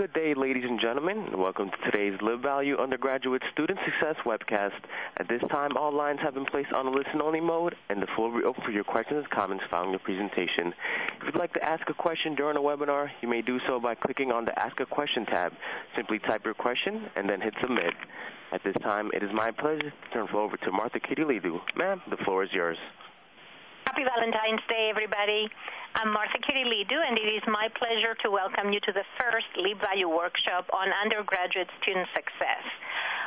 Good day, ladies and gentlemen. Welcome to today's LibValue Undergraduate Student Success webcast. At this time, all lines have been placed on a listen-only mode, and the floor will be open for your questions and comments following the presentation. If you'd like to ask a question during the webinar, you may do so by clicking on the Ask a Question tab. Simply type your question and then hit Submit. At this time, it is my pleasure to turn the floor over to Martha Kyrillidou. Ma'am, the floor is yours. Happy Valentine's Day, everybody. I'm Martha Kyrillidou, and it is my pleasure to welcome you to the first LibValue workshop on undergraduate student success.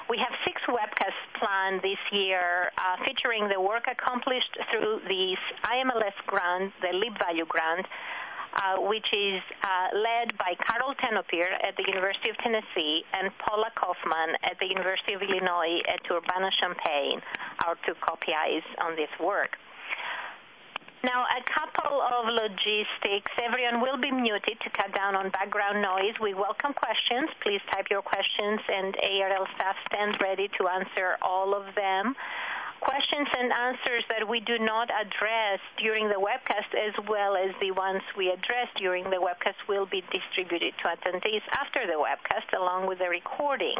We have six webcasts planned this year uh, featuring the work accomplished through the IMLS grant, the LibValue grant, uh, which is uh, led by Carol Tenopir at the University of Tennessee and Paula Kaufman at the University of Illinois at Urbana-Champaign, our two co-PIs on this work. Now, a couple of logistics. Everyone will be muted to cut down on background noise. We welcome questions. Please type your questions, and ARL staff stands ready to answer all of them. Questions and answers that we do not address during the webcast, as well as the ones we address during the webcast, will be distributed to attendees after the webcast, along with the recording.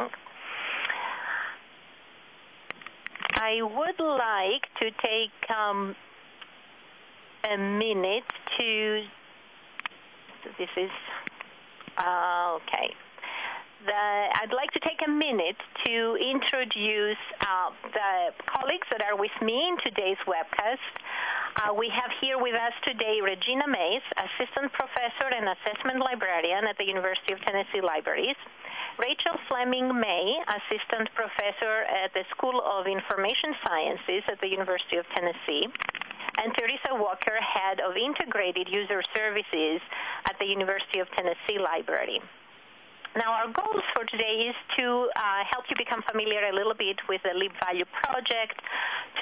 I would like to take um, a minute to. This is uh, okay. The, I'd like to take a minute to introduce uh, the colleagues that are with me in today's webcast. Uh, we have here with us today Regina Mays, Assistant Professor and Assessment Librarian at the University of Tennessee Libraries. Rachel Fleming May, Assistant Professor at the School of Information Sciences at the University of Tennessee and Teresa Walker, Head of Integrated User Services at the University of Tennessee Library. Now, our goals for today is to uh, help you become familiar a little bit with the LibValue project,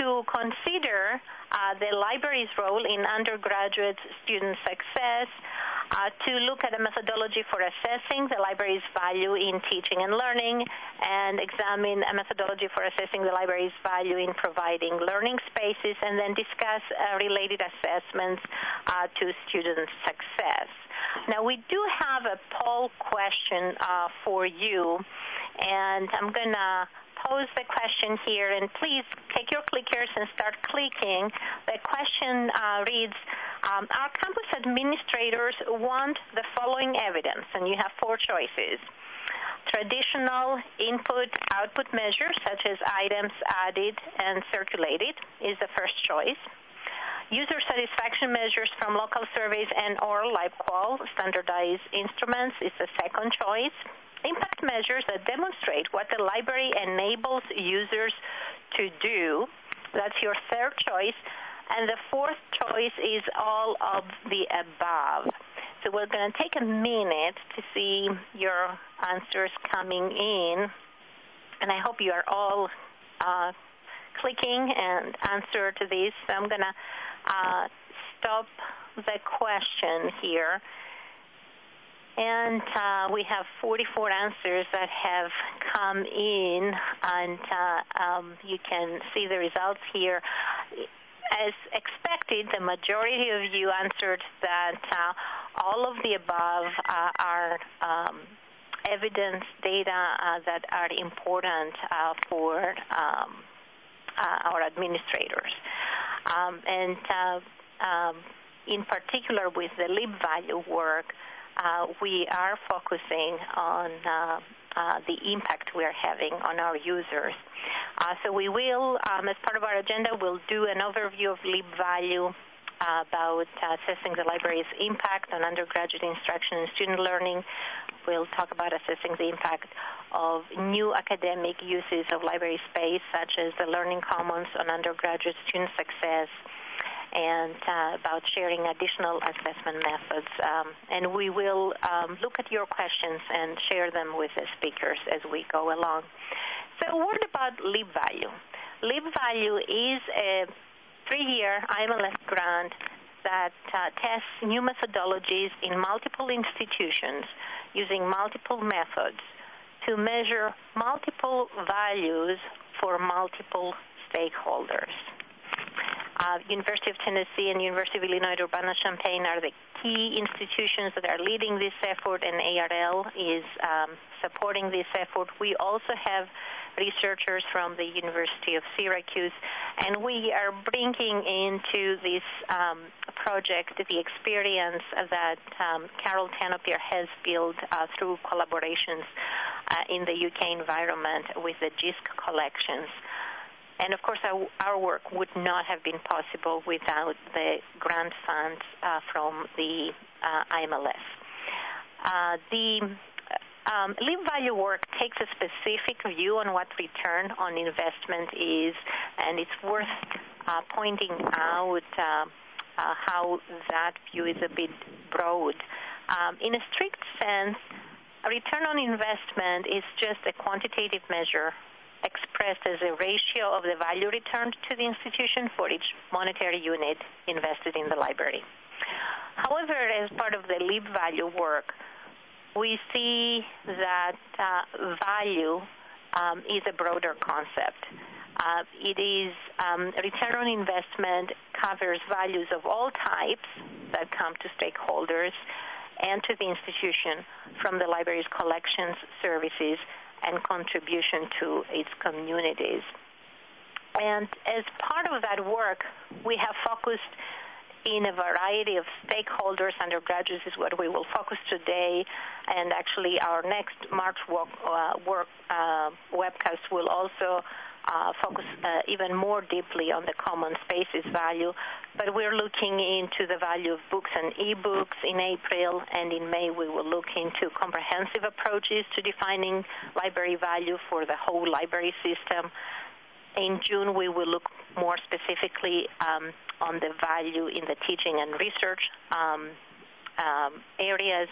to consider uh, the library's role in undergraduate student success, to look at a methodology for assessing the library's value in teaching and learning, and examine a methodology for assessing the library's value in providing learning spaces, and then discuss uh, related assessments uh, to student success. Now, we do have a poll question uh, for you, and I'm going to pose the question here, and please take your clickers and start clicking. The question uh, reads, um, our campus administrators want the following evidence, and you have four choices. Traditional input-output measures, such as items added and circulated, is the first choice. User satisfaction measures from local surveys and or LibQual standardized instruments is the second choice. Impact measures that demonstrate what the library enables users to do. That's your third choice. And the fourth choice is all of the above. So we're going to take a minute to see your answers coming in. And I hope you are all uh, clicking and answer to these. So I'm going to uh, stop the question here. And uh, we have 44 answers that have come in, and uh, um, you can see the results here. As expected, the majority of you answered that uh, all of the above uh, are um, evidence data uh, that are important for um, our administrators. Um, and uh, um, in particular with the lib value work, uh, we are focusing on uh, uh, the impact we are having on our users. Uh, so we will, um, as part of our agenda, we'll do an overview of LibValue uh, about assessing the library's impact on undergraduate instruction and student learning. We'll talk about assessing the impact of new academic uses of library space, such as the Learning Commons on undergraduate student success, and uh, about sharing additional assessment methods. Um, and we will um, look at your questions and share them with the speakers as we go along. So, a word about LibValue. LibValue is a three-year IMLS grant that uh, tests new methodologies in multiple institutions using multiple methods to measure multiple values for multiple stakeholders. Uh, University of Tennessee and University of Illinois Urbana-Champaign are the key institutions that are leading this effort, and ARL is um, supporting this effort. We also have researchers from the University of Syracuse, and we are bringing into this um, project the experience that um, Carol Tenopir has built uh, through collaborations uh, in the UK environment with the JISC collections. And of course, our, our, work would not have been possible without the grant funds uh, from the uh, IMLS. Uh, the um, LIB value work takes a specific view on what return on investment is, and it's worth uh, pointing out uh, uh, how that view is a bit broad. Um, in a strict sense, a return on investment is just a quantitative measure expressed as a ratio of the value returned to the institution for each monetary unit invested in the library. However, as part of the LIB value work, we see that uh, value um, is a broader concept. Uh, it is um, return on investment covers values of all types that come to stakeholders and to the institution from the library's collections, services, and contribution to its communities. And as part of that work, we have focused in a variety of stakeholders. Undergraduates is what we will focus today, and actually our next March work, uh, work uh, webcast will also uh, focus uh, even more deeply on the common spaces value. But we're looking into the value of books and e-books in April, and in May we will look into comprehensive approaches to defining library value for the whole library system. In June, we will look more specifically um, on the value in the teaching and research um, um, areas.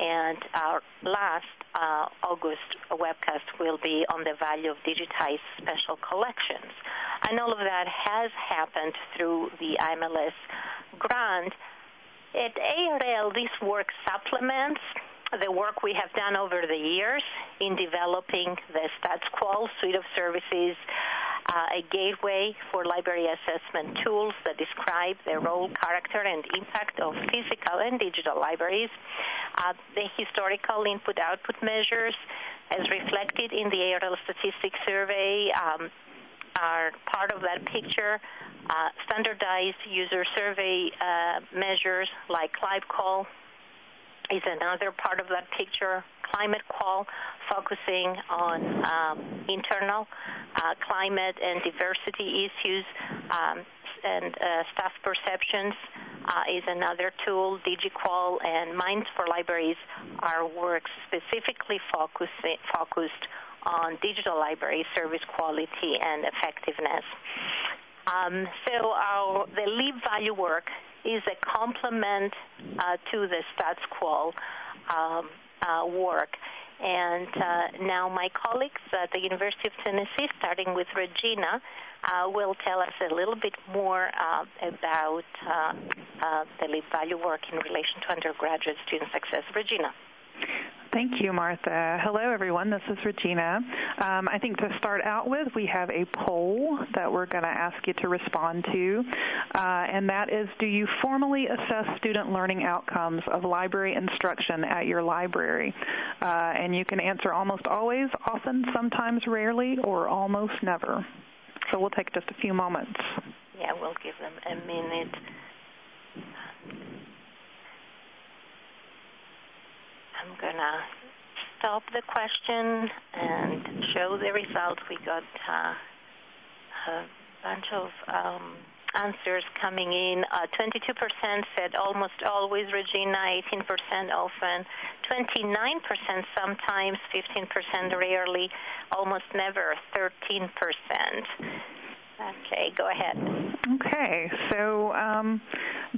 And our last uh, August webcast will be on the value of digitized special collections. And all of that has happened through the IMLS grant. At ARL, this work supplements the work we have done over the years in developing the StatsQual suite of services uh, a gateway for library assessment tools that describe the role, character, and impact of physical and digital libraries, uh, the historical input-output measures, as reflected in the ARL Statistics Survey, um, are part of that picture. Uh, standardized user survey uh, measures like LibQual is another part of that picture. ClimateQual, focusing on um, internal uh, climate and diversity issues um, and uh, staff perceptions uh, is another tool. DigiQual and MINES for Libraries are works specifically focused focused on digital library service quality and effectiveness. Um, so our, the LIB value work is a complement uh, to the StatsQual um, uh, work. And uh, now my colleagues at the University of Tennessee, starting with Regina, will tell us a little bit more uh, about uh, the LIB value work in relation to undergraduate student success. Regina. Thank you, Martha. Hello, everyone. This is Regina. Um, I think to start out with, we have a poll that we're going to ask you to respond to, uh, and that is, do you formally assess student learning outcomes of library instruction at your library? Uh, and you can answer almost always, often, sometimes, rarely, or almost never. So we'll take just a few moments. Yeah, we'll give them a minute. I'm going to stop the question and show the results. We got uh, a bunch of um, answers coming in. Uh, 22% said almost always, Regina, 18% often, 29% sometimes, 15% rarely, almost never, 13%. Okay, go ahead. Okay, so um,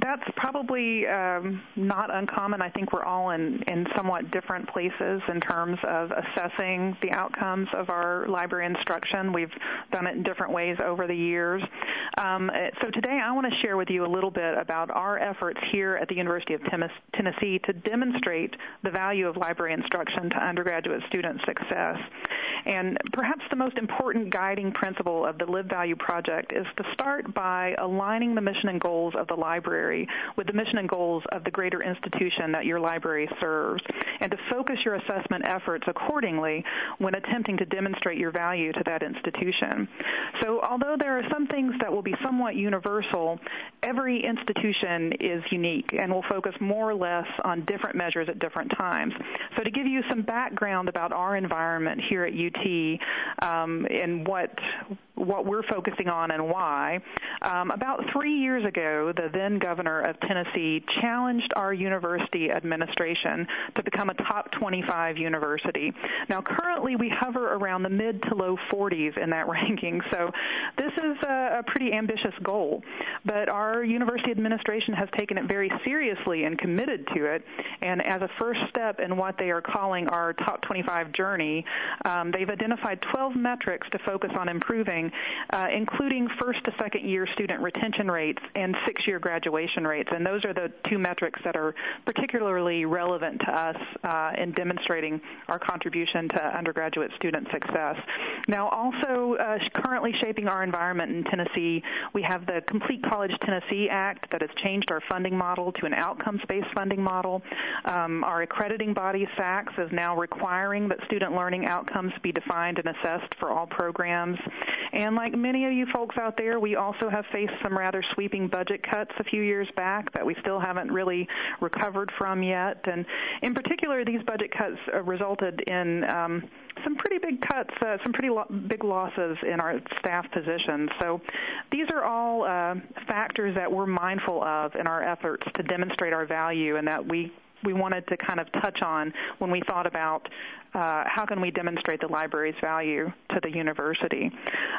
that's probably um, not uncommon. I think we're all in, in somewhat different places in terms of assessing the outcomes of our library instruction. We've done it in different ways over the years. Um, so today I want to share with you a little bit about our efforts here at the University of Tennessee to demonstrate the value of library instruction to undergraduate student success. And perhaps the most important guiding principle of the LibValue Project is to start by aligning the mission and goals of the library with the mission and goals of the greater institution that your library serves, and to focus your assessment efforts accordingly when attempting to demonstrate your value to that institution. So although there are some things that will be somewhat universal, every institution is unique and will focus more or less on different measures at different times. So to give you some background about our environment here at UT um, and what what we're focusing on and why. Um, about three years ago, the then governor of Tennessee challenged our university administration to become a top 25 university. Now, currently, we hover around the mid to low 40s in that ranking, so this is a, a pretty ambitious goal. But our university administration has taken it very seriously and committed to it. And as a first step in what they are calling our top 25 journey, um, they've identified 12 metrics to focus on improving uh, including first to second year student retention rates and six year graduation rates. And those are the two metrics that are particularly relevant to us uh, in demonstrating our contribution to undergraduate student success. Now, also uh, currently shaping our environment in Tennessee, we have the Complete College Tennessee Act that has changed our funding model to an outcomes based funding model. Um, our accrediting body, SACS, is now requiring that student learning outcomes be defined and assessed for all programs. And like many of you folks out there, we also have faced some rather sweeping budget cuts a few years back that we still haven't really recovered from yet. And in particular, these budget cuts uh, resulted in um, some pretty big cuts, uh, some pretty lo- big losses in our staff positions. So these are all uh, factors that we're mindful of in our efforts to demonstrate our value and that we we wanted to kind of touch on when we thought about uh, how can we demonstrate the library's value to the university.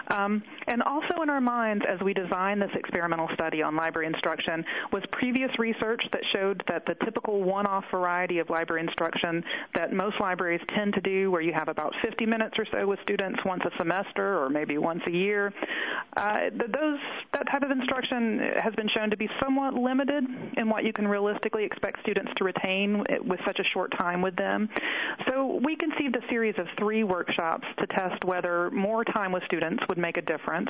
Um, and also in our minds, as we designed this experimental study on library instruction, was previous research that showed that the typical one-off variety of library instruction that most libraries tend to do, where you have about 50 minutes or so with students once a semester or maybe once a year, uh, those that type of instruction has been shown to be somewhat limited in what you can realistically expect students to retain with such a short time with them. So we conceived a series of three workshops to test whether more time with students would make a difference.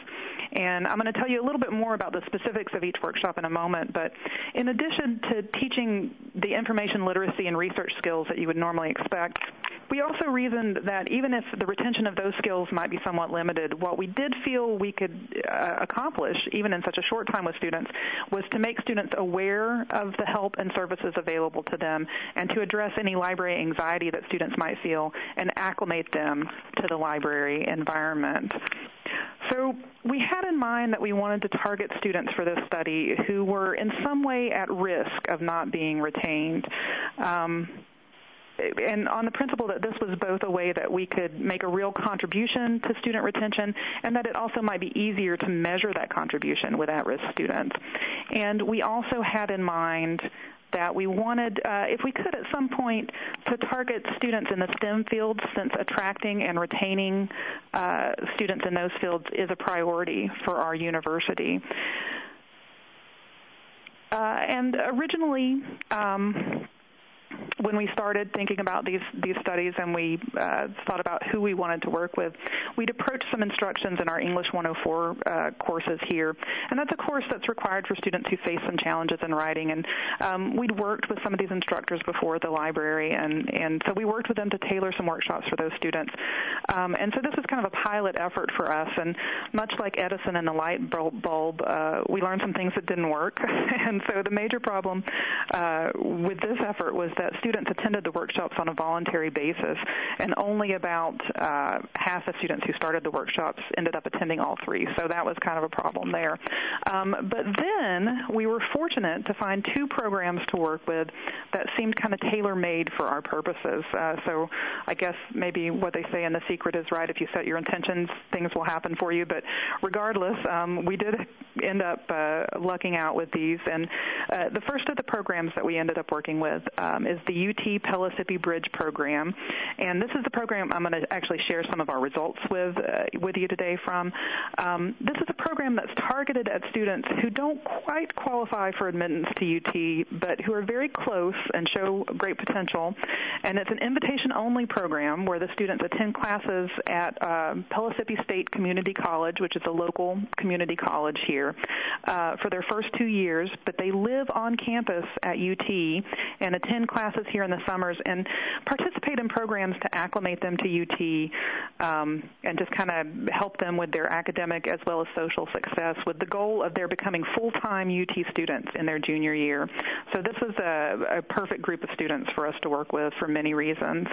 And I'm going to tell you a little bit more about the specifics of each workshop in a moment. But in addition to teaching the information literacy and research skills that you would normally expect, we also reasoned that even if the retention of those skills might be somewhat limited, what we did feel we could uh, accomplish, even in such a short time with students, was to make students aware of the help and services available to them and to address any library anxiety that students might feel and acclimate them to the library environment. So we had in mind that we wanted to target students for this study who were in some way at risk of not being retained. Um, and on the principle that this was both a way that we could make a real contribution to student retention and that it also might be easier to measure that contribution with at-risk students. And we also had in mind that we wanted, uh, if we could at some point, to target students in the STEM fields since attracting and retaining uh, students in those fields is a priority for our university. Uh, and originally, um, when we started thinking about these these studies and we uh, thought about who we wanted to work with, we'd approached some instructions in our English 104 uh, courses here, and that's a course that's required for students who face some challenges in writing. And um, we'd worked with some of these instructors before at the library, and and so we worked with them to tailor some workshops for those students. Um, and so this is kind of a pilot effort for us. And much like Edison and the light bulb, uh, we learned some things that didn't work. and so the major problem uh, with this effort was that students attended the workshops on a voluntary basis, and only about uh, half the students who started the workshops ended up attending all three. So that was kind of a problem there. Um, but then we were fortunate to find two programs to work with that seemed kind of tailor-made for our purposes. Uh, so I guess maybe what they say in the secret is right. If you set your intentions, things will happen for you. But regardless, um, we did end up uh, lucking out with these. And uh, the first of the programs that we ended up working with um, is is the UT Pellissippi Bridge Program. And this is the program I'm going to actually share some of our results with, uh, with you today from. Um, this is a program that's targeted at students who don't quite qualify for admittance to UT, but who are very close and show great potential. And it's an invitation-only program where the students attend classes at uh, Pellissippi State Community College, which is a local community college here, uh, for their first two years, but they live on campus at UT and attend classes here in the summers and participate in programs to acclimate them to UT um, and just kind of help them with their academic as well as social success with the goal of their becoming full-time UT students in their junior year. So this is a, a perfect group of students for us to work with for many reasons.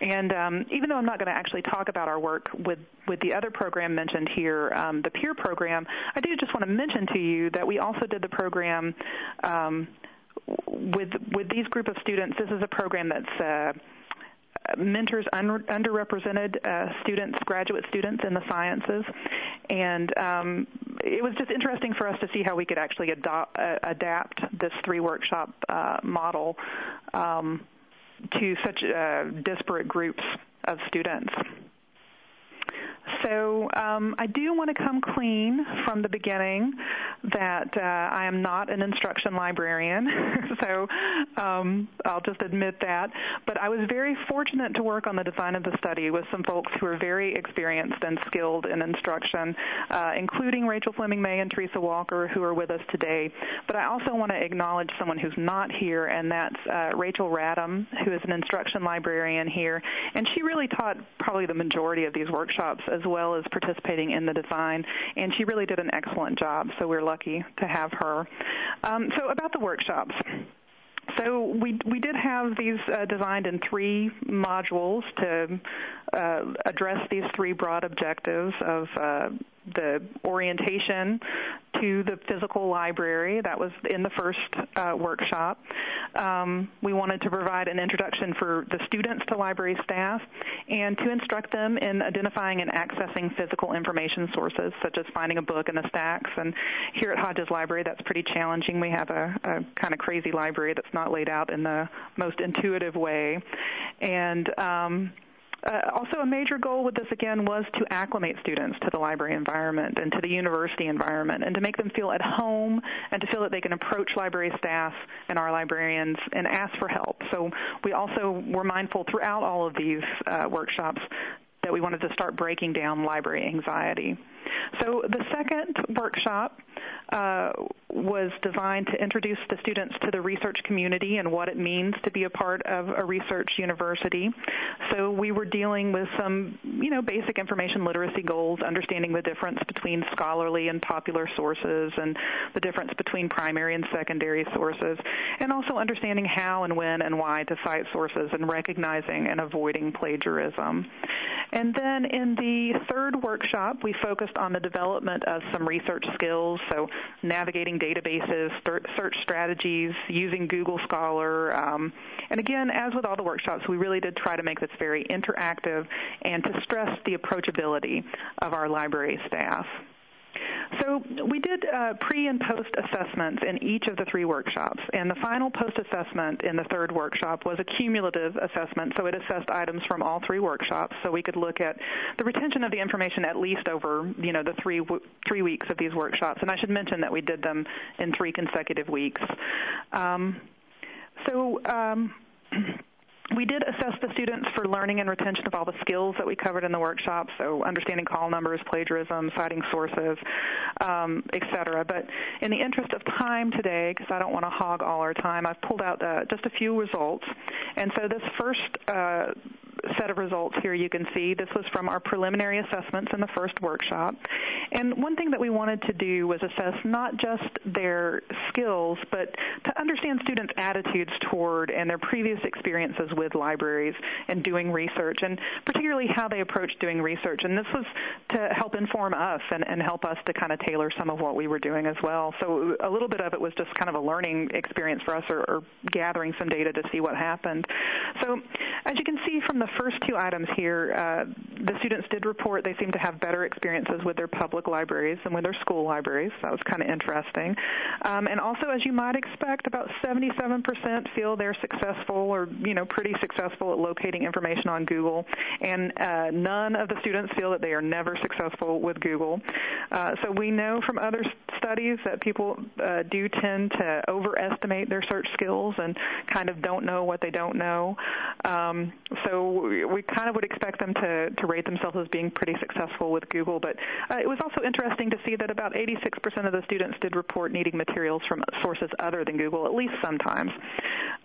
And um, even though I'm not going to actually talk about our work with, with the other program mentioned here, um, the peer program, I do just want to mention to you that we also did the program um, with with these group of students. This is a program that's uh, mentors un- underrepresented uh, students, graduate students in the sciences, and um, it was just interesting for us to see how we could actually adopt, uh, adapt this three workshop uh, model um, to such uh, disparate groups of students. So um, I do want to come clean from the beginning that uh, I am not an instruction librarian. so um, I'll just admit that. But I was very fortunate to work on the design of the study with some folks who are very experienced and skilled in instruction, uh, including Rachel Fleming May and Teresa Walker, who are with us today. But I also want to acknowledge someone who's not here, and that's uh, Rachel Radom, who is an instruction librarian here. And she really taught probably the majority of these workshops as well as participating in the design, and she really did an excellent job. So we're lucky to have her. Um, so about the workshops. So we we did have these uh, designed in three modules to uh, address these three broad objectives of uh, the orientation to the physical library. That was in the first uh, workshop. Um, we wanted to provide an introduction for the students to library staff and to instruct them in identifying and accessing physical information sources, such as finding a book in the stacks. And here at Hodges Library, that's pretty challenging. We have a, a kind of crazy library that's not laid out in the most intuitive way. And um, uh, also, a major goal with this again was to acclimate students to the library environment and to the university environment, and to make them feel at home and to feel that they can approach library staff and our librarians and ask for help. So we also were mindful throughout all of these uh, workshops that we wanted to start breaking down library anxiety. So the second workshop uh, was designed to introduce the students to the research community and what it means to be a part of a research university. So we were dealing with some, you know, basic information literacy goals, understanding the difference between scholarly and popular sources and the difference between primary and secondary sources, and also understanding how and when and why to cite sources and recognizing and avoiding plagiarism. And then in the third workshop, we focused on the development of some research skills, so navigating databases, search strategies, using Google Scholar. Um, and again, as with all the workshops, we really did try to make this very interactive and to stress the approachability of our library staff. So we did uh, pre and post assessments in each of the three workshops, and the final post assessment in the third workshop was a cumulative assessment. So it assessed items from all three workshops, so we could look at the retention of the information at least over you know the three three weeks of these workshops. And I should mention that we did them in three consecutive weeks. Um, so. Um, we did assess the students for learning and retention of all the skills that we covered in the workshop, so understanding call numbers, plagiarism, citing sources, um, et cetera. But in the interest of time today, because I don't want to hog all our time, I've pulled out uh, just a few results. And so this first uh, set of results here you can see. This was from our preliminary assessments in the first workshop. And one thing that we wanted to do was assess not just their skills, but to understand students' attitudes toward and their previous experiences with libraries and doing research, and particularly how they approach doing research. And this was to help inform us and, and help us to kind of tailor some of what we were doing as well. So a little bit of it was just kind of a learning experience for us or, or gathering some data to see what happened. So as you can see from the first two items here, uh, the students did report they seem to have better experiences with their public libraries than with their school libraries. That was kind of interesting. Um, and also, as you might expect, about 77% feel they're successful or you know pretty successful at locating information on Google, and uh, none of the students feel that they are never successful with Google. Uh, so we know from other studies that people uh, do tend to overestimate their search skills and kind of don't know what they don't know. Um, so we, kind of would expect them to, to rate themselves as being pretty successful with Google. But uh, it was also interesting to see that about 86% of the students did report needing materials from sources other than Google, at least sometimes.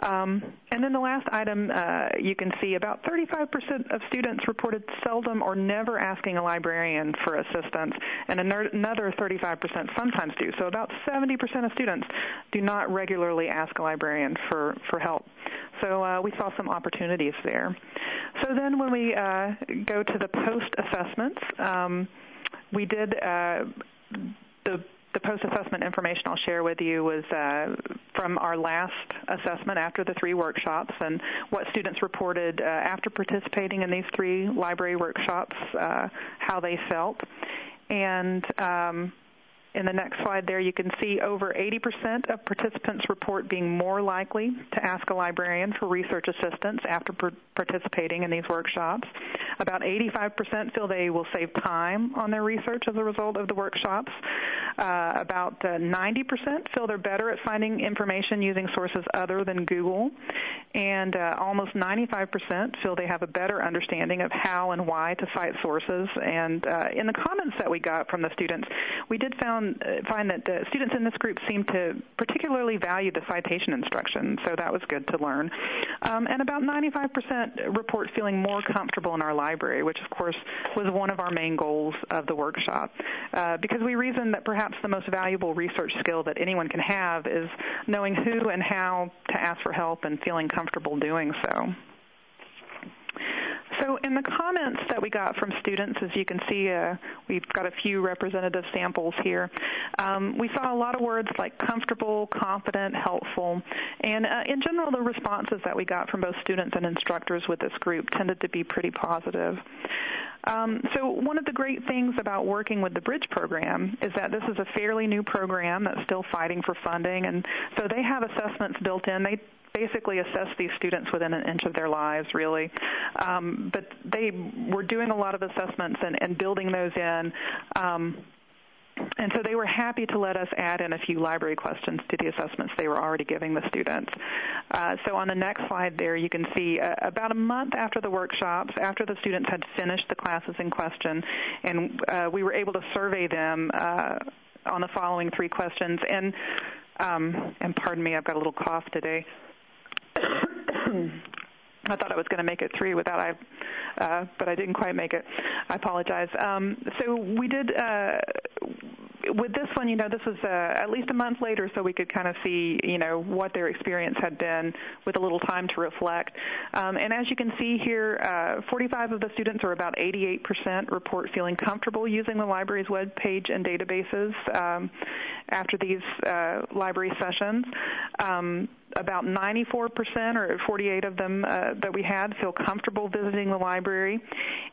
Um, and then the last item, uh, you can see about 35% of students reported seldom or never asking a librarian for assistance, and another 35% sometimes do. So about 70% of students do not regularly ask a librarian for, for help. So uh, we saw some opportunities there. So then when we uh, go to the post assessments, um, we did uh, the the post-assessment information I'll share with you was uh, from our last assessment after the three workshops and what students reported uh, after participating in these three library workshops, uh, how they felt. And um, in the next slide there, you can see over 80% of participants report being more likely to ask a librarian for research assistance after participating in these workshops. About 85% feel they will save time on their research as a result of the workshops. Uh, about uh, 90% feel they're better at finding information using sources other than Google. And uh, almost 95% feel they have a better understanding of how and why to cite sources. And uh, in the comments that we got from the students, we did found found uh, find that the students in this group seem to particularly value the citation instruction, so that was good to learn. Um, and about 95% report feeling more comfortable in our library, which of course was one of our main goals of the workshop, uh, because we reasoned that perhaps the most valuable research skill that anyone can have is knowing who and how to ask for help and feeling comfortable doing so. So in the comments that we got from students, as you can see, uh, we've got a few representative samples here. Um, we saw a lot of words like comfortable, confident, helpful, and uh, in general, the responses that we got from both students and instructors with this group tended to be pretty positive. Um, so one of the great things about working with the Bridge program is that this is a fairly new program that's still fighting for funding, and so they have assessments built in. They basically assess these students within an inch of their lives, really. Um, but they were doing a lot of assessments and, and building those in. Um, and so they were happy to let us add in a few library questions to the assessments they were already giving the students. Uh, so on the next slide there, you can see uh, about a month after the workshops, after the students had finished the classes in question, and uh, we were able to survey them uh, on the following three questions. And um, and pardon me, I've got a little cough today. I thought I was going to make it three without I, uh, but I didn't quite make it. I apologize. Um, so we did uh, with this one. You know, this was uh, at least a month later, so we could kind of see, you know, what their experience had been with a little time to reflect. Um, and as you can see here, uh, 45 of the students, or about 88%, report feeling comfortable using the library's web page and databases um, after these uh, library sessions. About 94% or 48 of them uh, that we had feel comfortable visiting the library,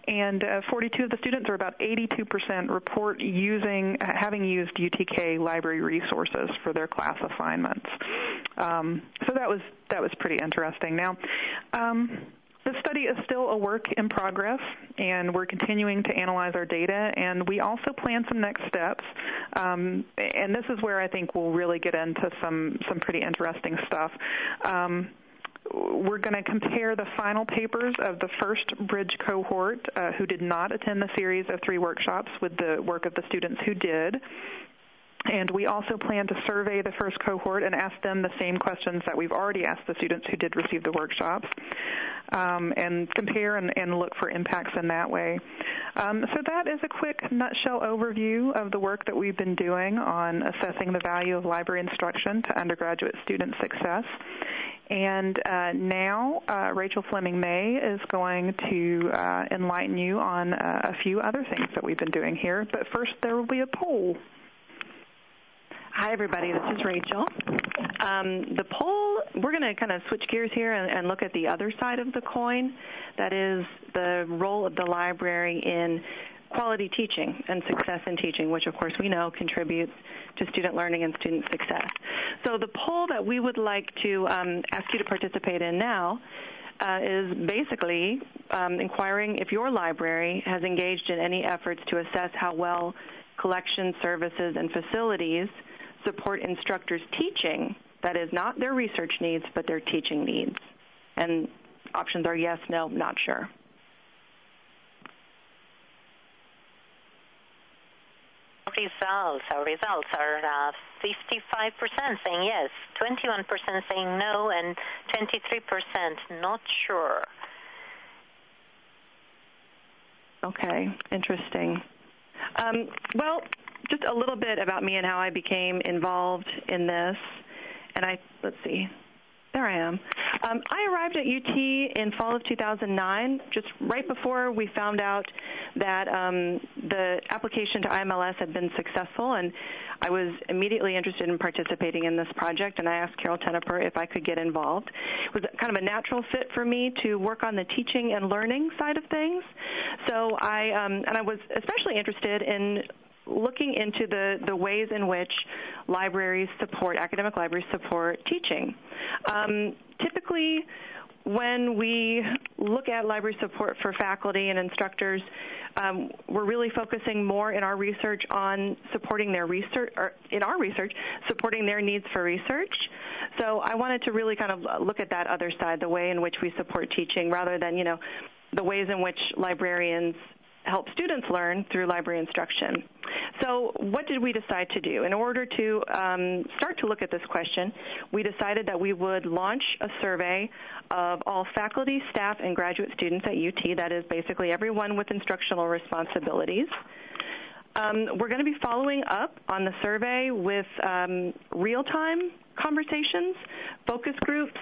and uh, 42 of the students, or about 82%, report using having used UTK library resources for their class assignments. Um, so that was that was pretty interesting. Now. Um, the study is still a work in progress, and we're continuing to analyze our data, and we also plan some next steps. Um, and this is where I think we'll really get into some, some pretty interesting stuff. Um, we're going to compare the final papers of the first bridge cohort uh, who did not attend the series of three workshops with the work of the students who did. And we also plan to survey the first cohort and ask them the same questions that we've already asked the students who did receive the workshops um, and compare and, and, look for impacts in that way. Um, so that is a quick nutshell overview of the work that we've been doing on assessing the value of library instruction to undergraduate student success. And uh, now uh, Rachel Fleming May is going to uh, enlighten you on uh, a few other things that we've been doing here. But first, there will be a poll. Hi, everybody. This is Rachel. Um, the poll, we're going to kind of switch gears here and, and, look at the other side of the coin. that is the role of the library in quality teaching and success in teaching, which of course we know contributes to student learning and student success. So the poll that we would like to um, ask you to participate in now uh, is basically um, inquiring if your library has engaged in any efforts to assess how well collection services and facilities support instructors' teaching, that is, not their research needs, but their teaching needs. And options are yes, no, not sure. results. Our results are uh, 55% saying yes, 21% saying no, and 23% not sure. Okay, interesting. Um, well, just a little bit about me and how I became involved in this. And I, let's see, there I am. Um, I arrived at UT in fall of 2009, just right before we found out that um, the application to IMLS had been successful, and I was immediately interested in participating in this project. And I asked Carol Tenopir if I could get involved. It was kind of a natural fit for me to work on the teaching and learning side of things. So I um, and I was especially interested in looking into the, the ways in which libraries support, academic libraries support teaching. Um, typically, when we look at library support for faculty and instructors, um, we're really focusing more in our research on supporting their research, or in our research, supporting their needs for research. So I wanted to really kind of look at that other side, the way in which we support teaching, rather than, you know, the ways in which librarians help students learn through library instruction. So, what did we decide to do? In order to um, start to look at this question, we decided that we would launch a survey of all faculty, staff, and graduate students at UT, that is basically everyone with instructional responsibilities. Um, we're going to be following up on the survey with um, real time conversations, focus groups,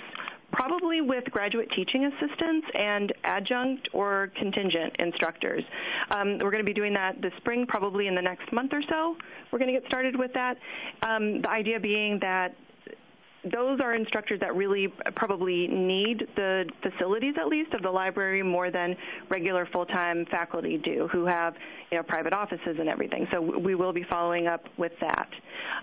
probably with graduate teaching assistants and adjunct or contingent instructors. Um, we're going to be doing that this spring, probably in the next month or so. We're going to get started with that. Um, the idea being that those are instructors that really probably need the facilities at least of the library more than regular full-time faculty do who have you know private offices and everything. So we will be following up with that.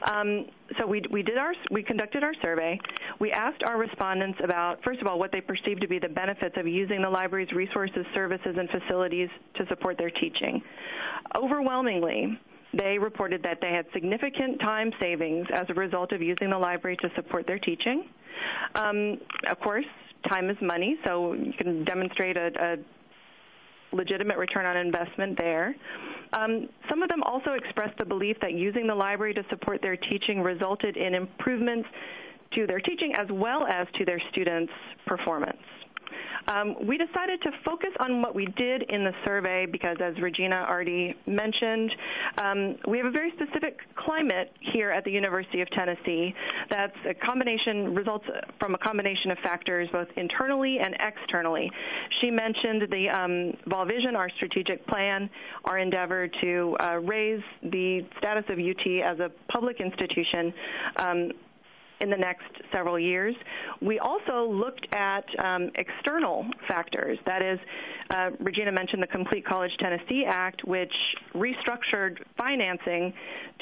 Um, so we, we did our we conducted our survey. We asked our respondents about first of all what they perceived to be the benefits of using the library's resources services and facilities to support their teaching. Overwhelmingly they reported that they had significant time savings as a result of using the library to support their teaching. Um, of course, time is money, so you can demonstrate a, a legitimate return on investment there. Um, some of them also expressed the belief that using the library to support their teaching resulted in improvements to their teaching as well as to their students' performance. Um, we decided to focus on what we did in the survey because, as Regina already mentioned, um, we have a very specific climate here at the University of Tennessee that's a combination, results from a combination of factors both internally and externally. She mentioned the um, Vol Vision, our strategic plan, our endeavor to uh, raise the status of UT as a public institution um, in the next several years. We also looked at um, external factors. That is, uh, Regina mentioned the Complete College Tennessee Act, which restructured financing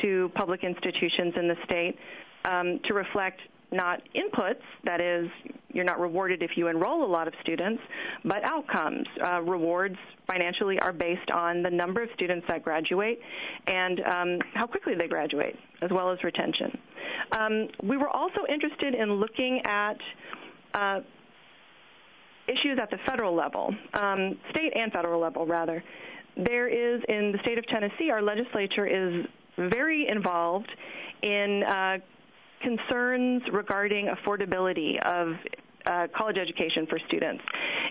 to public institutions in the state um, to reflect not inputs, that is, you're not rewarded if you enroll a lot of students, but outcomes. Uh, rewards financially are based on the number of students that graduate and um, how quickly they graduate, as well as retention. Um, we were also interested in looking at uh, issues at the federal level, um, state and federal level, rather. There is, in the state of Tennessee, our legislature is very involved in uh, concerns regarding affordability of uh, college education for students.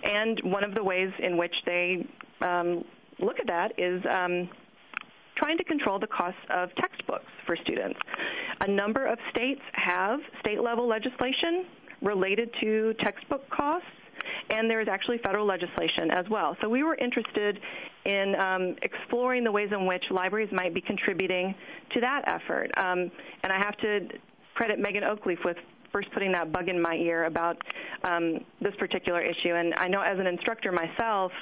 And one of the ways in which they um, look at that is um, trying to control the costs of textbooks for students. A number of states have state level legislation related to textbook costs, and there is actually federal legislation as well. So we were interested in um, exploring the ways in which libraries might be contributing to that effort. Um, and I have to credit Megan Oakleaf with first putting that bug in my ear about um, this particular issue. And I know as an instructor myself,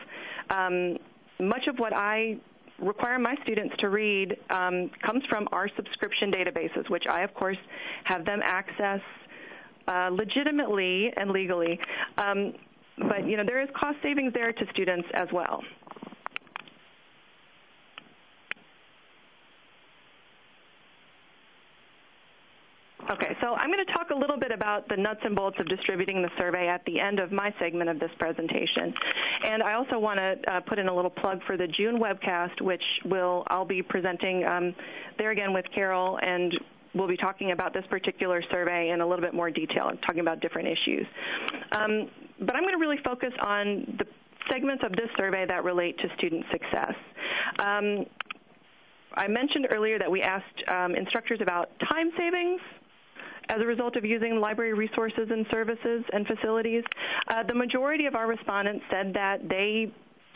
um, much of what I require my students to read um, comes from our subscription databases, which I, of course, have them access uh, legitimately and legally. Um, but you know there is cost savings there to students as well. Okay, so I'm going to talk a little bit about the nuts and bolts of distributing the survey at the end of my segment of this presentation. And I also want to uh, put in a little plug for the June webcast, which will I'll be presenting um, there again with Carol, and we'll be talking about this particular survey in a little bit more detail, talking about different issues. Um, but I'm going to really focus on the segments of this survey that relate to student success. Um, I mentioned earlier that we asked um, instructors about time savings as a result of using library resources and services and facilities. Uh, the majority of our respondents said that they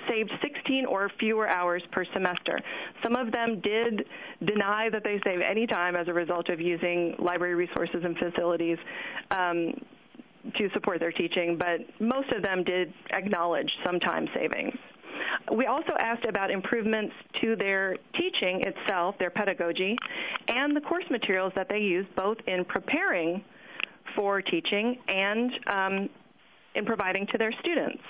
saved 16 or fewer hours per semester. Some of them did deny that they save any time as a result of using library resources and facilities. Um, to support their teaching, but most of them did acknowledge some time savings. We also asked about improvements to their teaching itself, their pedagogy, and the course materials that they use both in preparing for teaching and um, in providing to their students.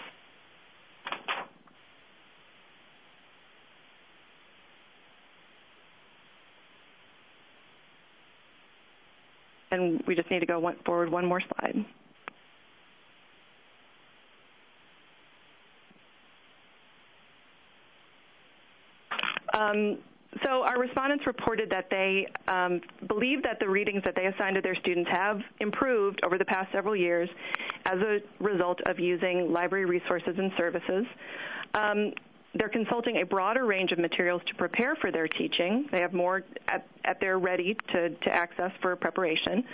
And we just need to go one, forward one more slide. Um, so our respondents reported that they um, believe that the readings that they assign to their students have improved over the past several years as a result of using library resources and services. Um, they're consulting a broader range of materials to prepare for their teaching. They have more at, at their ready to, to access for preparation.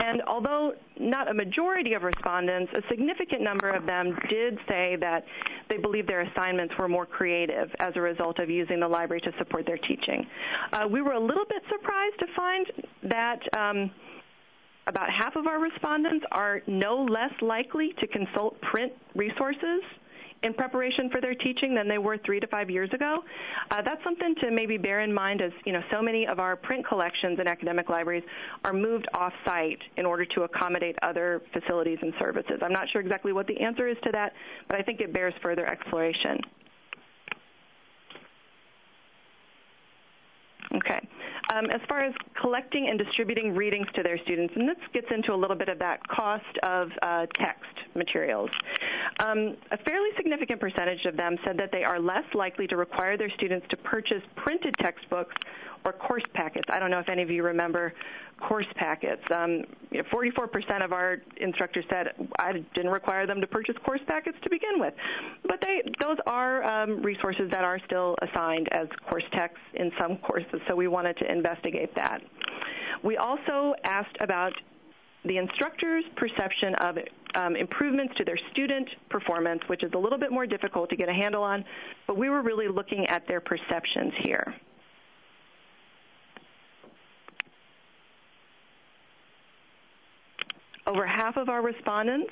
And although not a majority of respondents, a significant number of them did say that they believe their assignments were more creative as a result of using the library to support their teaching. Uh, we were a little bit surprised to find that. Um, about half of our respondents are no less likely to consult print resources in preparation for their teaching than they were three to five years ago. Uh, that's something to maybe bear in mind as you know so many of our print collections in academic libraries are moved off-site in order to accommodate other facilities and services. I'm not sure exactly what the answer is to that, but I think it bears further exploration. Okay. Um, as far as collecting and distributing readings to their students, and this gets into a little bit of that cost of uh, text materials. Um, a fairly significant percentage of them said that they are less likely to require their students to purchase printed textbooks or course packets. I don't know if any of you remember course packets. Um, you know, 44% of our instructors said I didn't require them to purchase course packets to begin with, but they those are um, resources that are still assigned as course texts in some courses. So we wanted to investigate that. We also asked about the instructor's perception of um, improvements to their student performance, which is a little bit more difficult to get a handle on, but we were really looking at their perceptions here. Over half of our respondents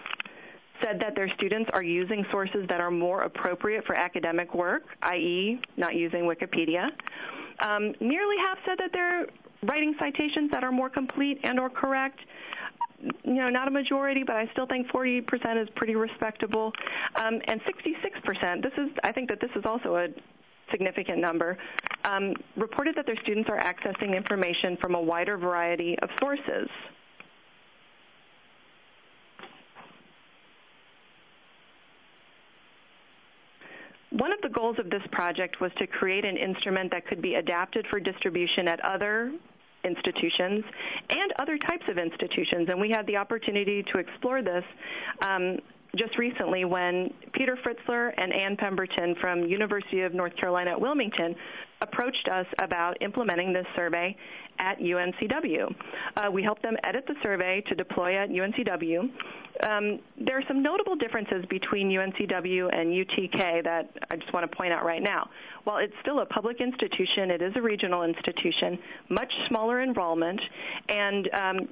said that their students are using sources that are more appropriate for academic work, i.e., not using Wikipedia. Um, nearly half said that they're writing citations that are more complete and or correct. You know, not a majority, but I still think 40% is pretty respectable. Um, and 66%, this is, I think that this is also a significant number, um, reported that their students are accessing information from a wider variety of sources. One of the goals of this project was to create an instrument that could be adapted for distribution at other institutions and other types of institutions. And we had the opportunity to explore this um, just recently when Peter Fritzler and Anne Pemberton from University of North Carolina at Wilmington approached us about implementing this survey at UNCW. Uh, we helped them edit the survey to deploy at UNCW. Um, there are some notable differences between UNCW and UTK that I just want to point out right now. While it's still a public institution, it is a regional institution, much smaller enrollment, and um,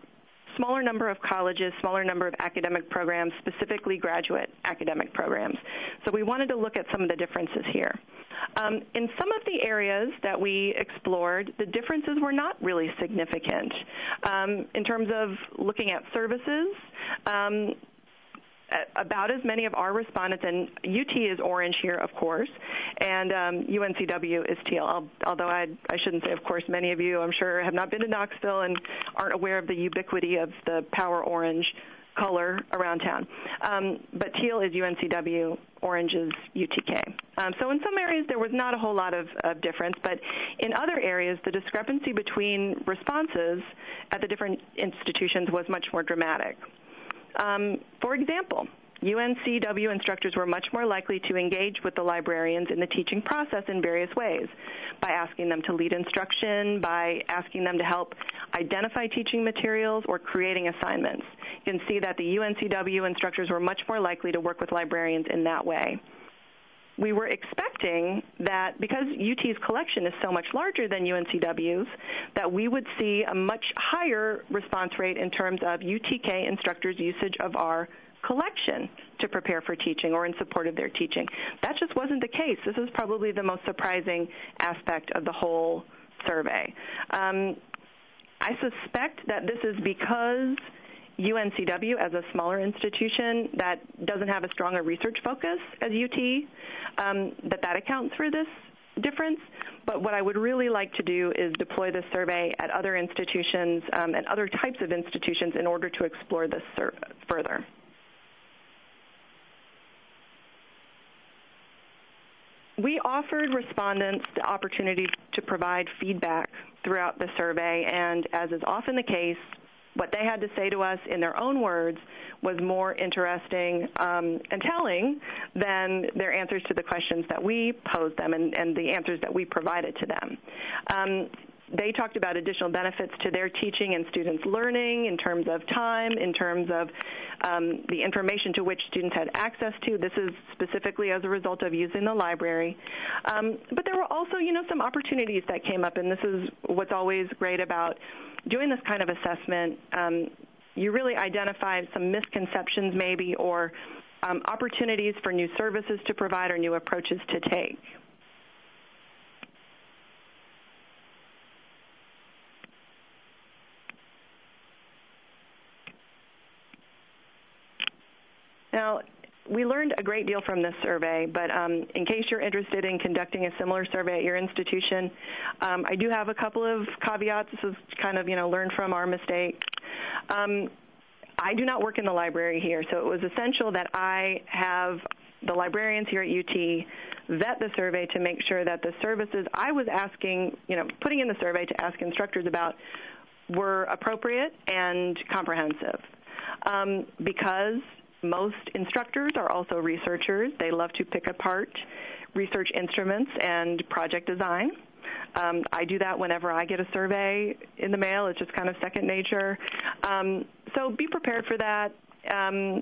smaller number of colleges, smaller number of academic programs, specifically graduate academic programs. So we wanted to look at some of the differences here. Um, in some of the areas that we explored, the differences were not really significant. Um, in terms of looking at services, um, about as many of our respondents, and UT is orange here, of course, and um, UNCW is teal. Although I, I shouldn't say, of course, many of you, I'm sure, have not been to Knoxville and aren't aware of the ubiquity of the power orange color around town. Um, but teal is UNCW, orange is UTK. Um, so in some areas there was not a whole lot of, of, difference, but in other areas the discrepancy between responses at the different institutions was much more dramatic. Um, for example, UNCW instructors were much more likely to engage with the librarians in the teaching process in various ways by asking them to lead instruction, by asking them to help identify teaching materials, or creating assignments. You can see that the UNCW instructors were much more likely to work with librarians in that way we were expecting that because UT's collection is so much larger than UNCW's, that we would see a much higher response rate in terms of UTK instructors' usage of our collection to prepare for teaching or in support of their teaching. That just wasn't the case. This is probably the most surprising aspect of the whole survey. Um, I suspect that this is because UNCW as a smaller institution that doesn't have a stronger research focus as UT, um, that that accounts for this difference. But what I would really like to do is deploy this survey at other institutions um, and other types of institutions in order to explore this further. We offered respondents the opportunity to provide feedback throughout the survey, and as is often the case, what they had to say to us in their own words was more interesting um, and telling than their answers to the questions that we posed them and, and the answers that we provided to them. Um, they talked about additional benefits to their teaching and students' learning in terms of time, in terms of um, the information to which students had access to. This is specifically as a result of using the library. Um, but there were also, you know, some opportunities that came up, and this is what's always great about doing this kind of assessment. Um, you really identify some misconceptions, maybe, or um, opportunities for new services to provide or new approaches to take. Now, we learned a great deal from this survey, but um, in case you're interested in conducting a similar survey at your institution, um, I do have a couple of caveats. This is kind of, you know, learn from our mistakes. Um, I do not work in the library here, so it was essential that I have the librarians here at UT vet the survey to make sure that the services I was asking, you know, putting in the survey to ask instructors about were appropriate and comprehensive. Um, because most instructors are also researchers. They love to pick apart research instruments and project design. Um, I do that whenever I get a survey in the mail. It's just kind of second nature. Um, so be prepared for that. Um,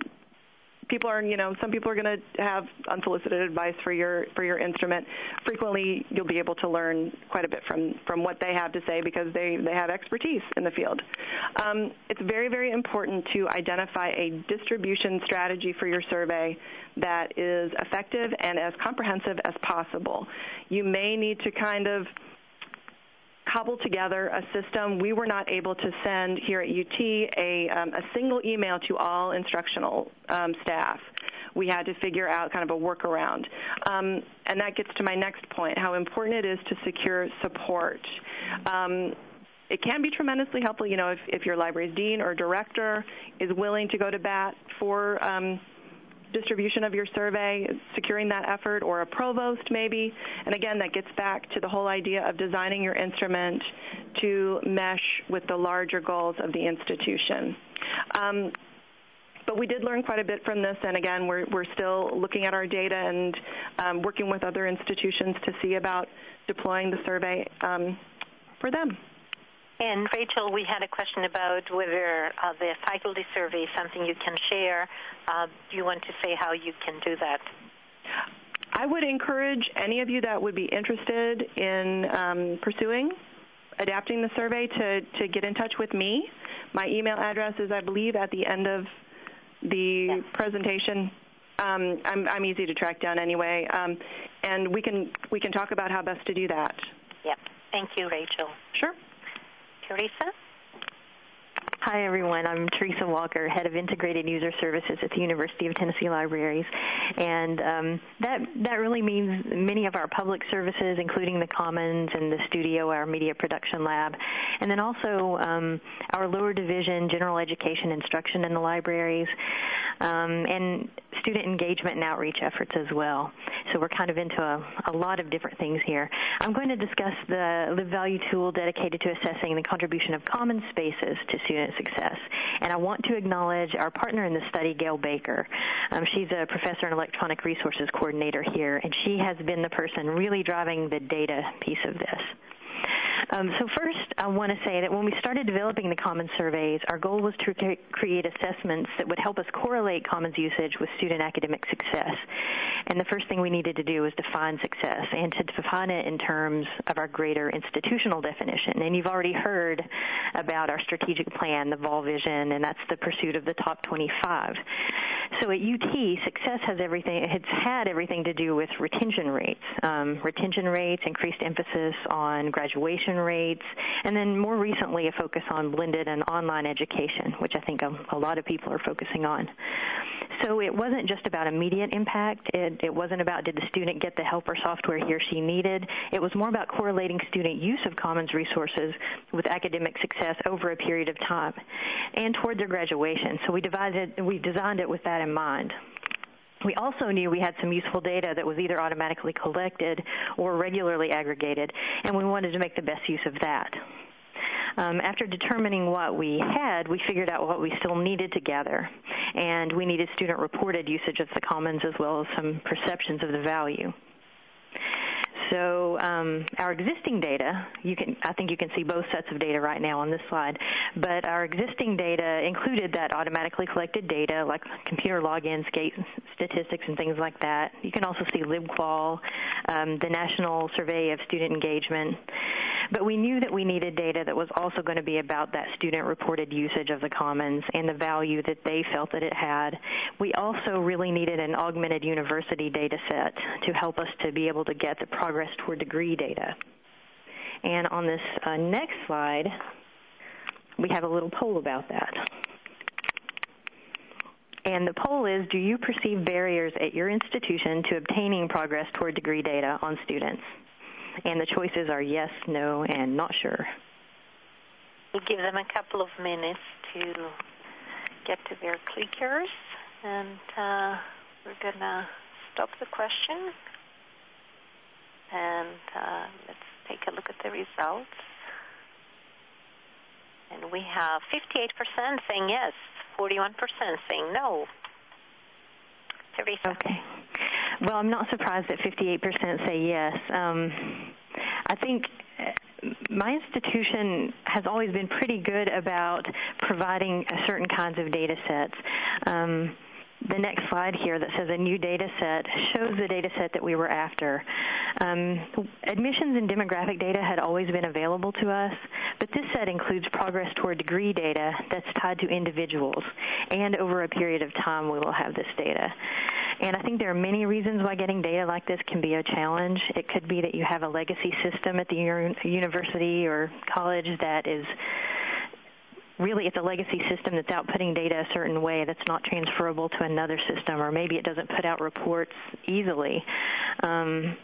people are, you know, some people are going to have unsolicited advice for your for your instrument. Frequently, you'll be able to learn quite a bit from from what they have to say because they they have expertise in the field. Um, it's very very important to identify a distribution strategy for your survey that is effective and as comprehensive as possible. You may need to kind of cobble together a system. We were not able to send here at UT a, um, a single email to all instructional um, staff. We had to figure out kind of a workaround. Um, and that gets to my next point, how important it is to secure support. Um, it can be tremendously helpful, you know, if, if your library's dean or director is willing to go to bat for um, distribution of your survey, securing that effort, or a provost maybe. And again, that gets back to the whole idea of designing your instrument to mesh with the larger goals of the institution. Um, but we did learn quite a bit from this, and again, we're, we're still looking at our data and um, working with other institutions to see about deploying the survey um, for them. And Rachel, we had a question about whether uh, the faculty survey is something you can share. Uh, do you want to say how you can do that? I would encourage any of you that would be interested in um, pursuing adapting the survey to, to get in touch with me. my email address is, I believe, at the end of the yeah. presentation. Um, I'm, I'm, easy to track down anyway, um, and we can we can talk about how best to do that. Yep. Thank you, Rachel. Sure. Teresa. Hi, everyone. I'm Teresa Walker, Head of Integrated User Services at the University of Tennessee Libraries. And um, that, that really means many of our public services, including the Commons and the studio, our media production lab, and then also um, our lower division, general education instruction in the libraries, um, and student engagement and outreach efforts as well. So we're kind of into a, a lot of different things here. I'm going to discuss the LibValue tool dedicated to assessing the contribution of common spaces to student success. And I want to acknowledge our partner in the study, Gayle Baker. Um, she's a professor and electronic resources coordinator here, and she has been the person really driving the data piece of this. Um, so first, I want to say that when we started developing the Commons surveys, our goal was to create assessments that would help us correlate Commons usage with student academic success. And the first thing we needed to do was define success and to define it in terms of our greater institutional definition. And you've already heard about our strategic plan, the Vol Vision, and that's the pursuit of the top 25. So at UT, success has everything, it's had everything to do with retention rates. Um, retention rates, increased emphasis on graduation rates, and then more recently a focus on blended and online education, which I think a, a lot of people are focusing on. So it wasn't just about immediate impact. It, it wasn't about did the student get the help or software he or she needed. It was more about correlating student use of Commons resources with academic success over a period of time and toward their graduation. So we divided, we designed it with that in mind. We also knew we had some useful data that was either automatically collected or regularly aggregated, and we wanted to make the best use of that. Um, after determining what we had, we figured out what we still needed to gather. And we needed student reported usage of the commons as well as some perceptions of the value. So um, our existing data, you can, I think you can see both sets of data right now on this slide, but our existing data included that automatically collected data like computer logins, gate statistics, and things like that. You can also see LibQual, um, the National Survey of Student Engagement. But we knew that we needed data that was also going to be about that student reported usage of the commons and the value that they felt that it had. We also really needed an augmented university data set to help us to be able to get the progress toward degree data. And on this uh, next slide, we have a little poll about that. And the poll is, do you perceive barriers at your institution to obtaining progress toward degree data on students? And the choices are yes, no, and not sure. We'll give them a couple of minutes to get to their clickers, and uh, we're going to stop the question. And uh, let's take a look at the results. And we have 58% saying yes, 41% saying no. Teresa. Okay. Well, I'm not surprised that 58% say yes. Um, I think uh, my institution has always been pretty good about providing certain kinds of data sets. Um, the next slide here that says a new data set shows the data set that we were after. Um, admissions and demographic data had always been available to us, but this set includes progress toward degree data that's tied to individuals, and over a period of time we will have this data. And I think there are many reasons why getting data like this can be a challenge. It could be that you have a legacy system at the university or college that is really it's a legacy system that's outputting data a certain way that's not transferable to another system, or maybe it doesn't put out reports easily. Um,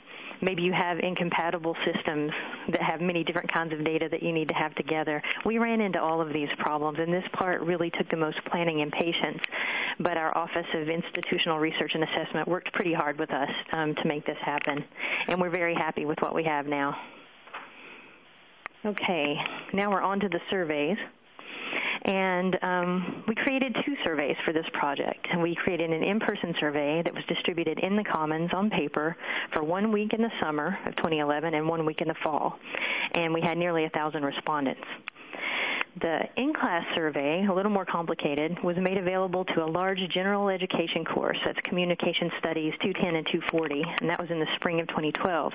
maybe you have incompatible systems that have many different kinds of data that you need to have together. We ran into all of these problems, and this part really took the most planning and patience. But our Office of Institutional Research and Assessment worked pretty hard with us um, to make this happen, and we're very happy with what we have now. Okay, now we're on to the surveys. And um, we created two surveys for this project. And we created an in-person survey that was distributed in the Commons on paper for one week in the summer of 2011 and one week in the fall. And we had nearly a thousand respondents. The in-class survey, a little more complicated, was made available to a large general education course. That's Communication Studies 210 and 240, and that was in the spring of 2012.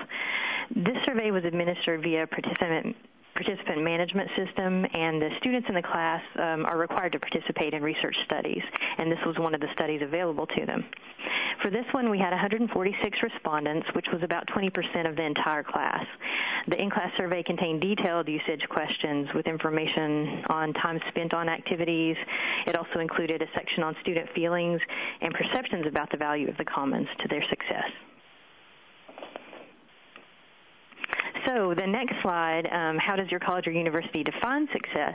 This survey was administered via participant participant management system, and the students in the class um, are required to participate in research studies, and this was one of the studies available to them. For this one, we had 146 respondents, which was about 20% of the entire class. The in-class survey contained detailed usage questions with information on time spent on activities. It also included a section on student feelings and perceptions about the value of the commons to their success. So the next slide, um, how does your college or university define success?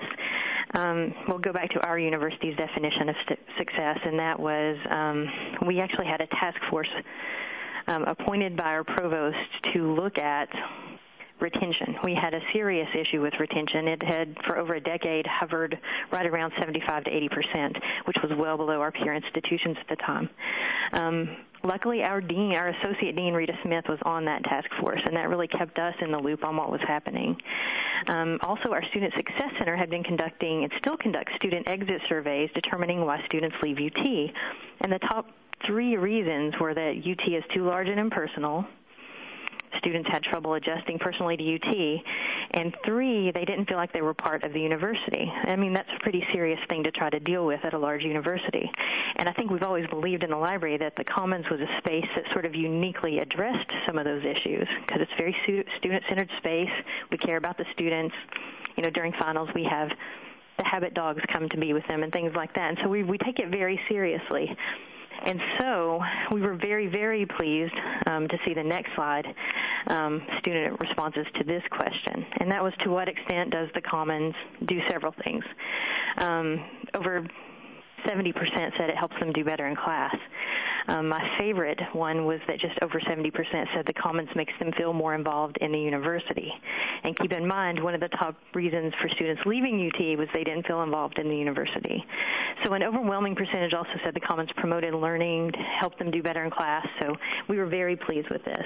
Um, we'll go back to our university's definition of st- success, and that was um, we actually had a task force um, appointed by our provost to look at retention. We had a serious issue with retention. It had, for over a decade, hovered right around 75 to 80 percent, which was well below our peer institutions at the time. Luckily, our dean, our associate dean, Rita Smith, was on that task force, and that really kept us in the loop on what was happening. Um, also, our Student Success Center had been conducting and still conducts student exit surveys determining why students leave UT. And the top three reasons were that UT is too large and impersonal, students had trouble adjusting personally to UT, and three, they didn't feel like they were part of the university. I mean, that's a pretty serious thing to try to deal with at a large university. And I think we've always believed in the library that the Commons was a space that sort of uniquely addressed some of those issues because it's very student-centered space. We care about the students. You know, during finals, we have the habit dogs come to be with them and things like that. And so we, we take it very seriously. And so we were very, very pleased um, to see the next slide, um, student responses to this question. And that was to what extent does the Commons do several things? Um, over 70% said it helps them do better in class. Um, my favorite one was that just over 70% said the Commons makes them feel more involved in the university. And keep in mind, one of the top reasons for students leaving UT was they didn't feel involved in the university. So an overwhelming percentage also said the Commons promoted learning, helped them do better in class. So we were very pleased with this.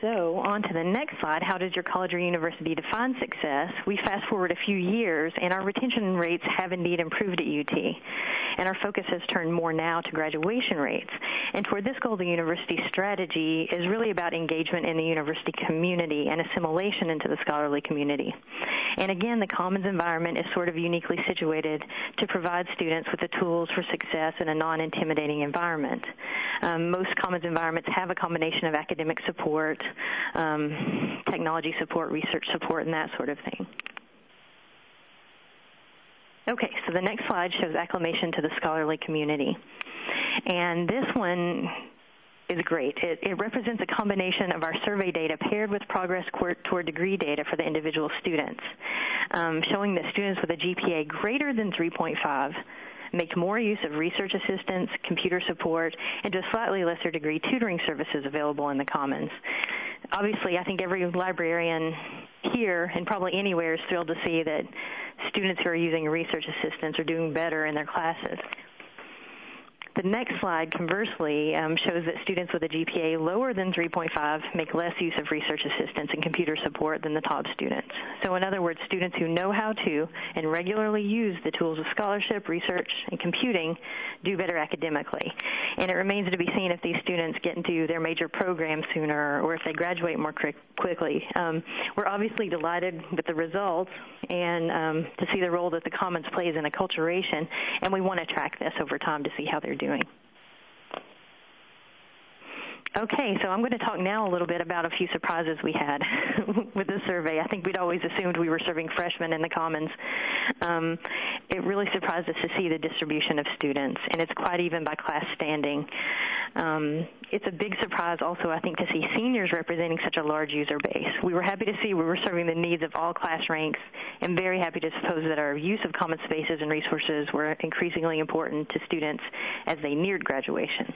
So, on to the next slide. How does your college or university define success? We fast forward a few years, and our retention rates have indeed improved at UT. And our focus has turned more now to graduation rates. And toward this goal, the university strategy is really about engagement in the university community and assimilation into the scholarly community. And again, the Commons environment is sort of uniquely situated to provide students with the tools for success in a non intimidating environment. Um, most Commons environments have a combination of academic support, um, technology support, research support, and that sort of thing. Okay, so the next slide shows acclamation to the scholarly community. And this one is great. It, it, represents a combination of our survey data paired with progress toward degree data for the individual students, um, showing that students with a GPA greater than 3.5 make more use of research assistance, computer support, and to a slightly lesser degree tutoring services available in the Commons. Obviously, I think every librarian here and probably anywhere is thrilled to see that students who are using research assistants are doing better in their classes. The next slide, conversely, um, shows that students with a GPA lower than 3.5 make less use of research assistance and computer support than the top students. So in other words, students who know how to and regularly use the tools of scholarship, research, and computing do better academically. And it remains to be seen if these students get into their major program sooner or if they graduate more quickly. Um, we're obviously delighted with the results and um, to see the role that the Commons plays in acculturation, and we want to track this over time to see how they're doing doing. Okay, so I'm going to talk now a little bit about a few surprises we had with the survey. I think we'd always assumed we were serving freshmen in the Commons. Um, it really surprised us to see the distribution of students, and it's quite even by class standing. Um, it's a big surprise also, I think, to see seniors representing such a large user base. We were happy to see we were serving the needs of all class ranks, and very happy to suppose that our use of common spaces and resources were increasingly important to students as they neared graduation.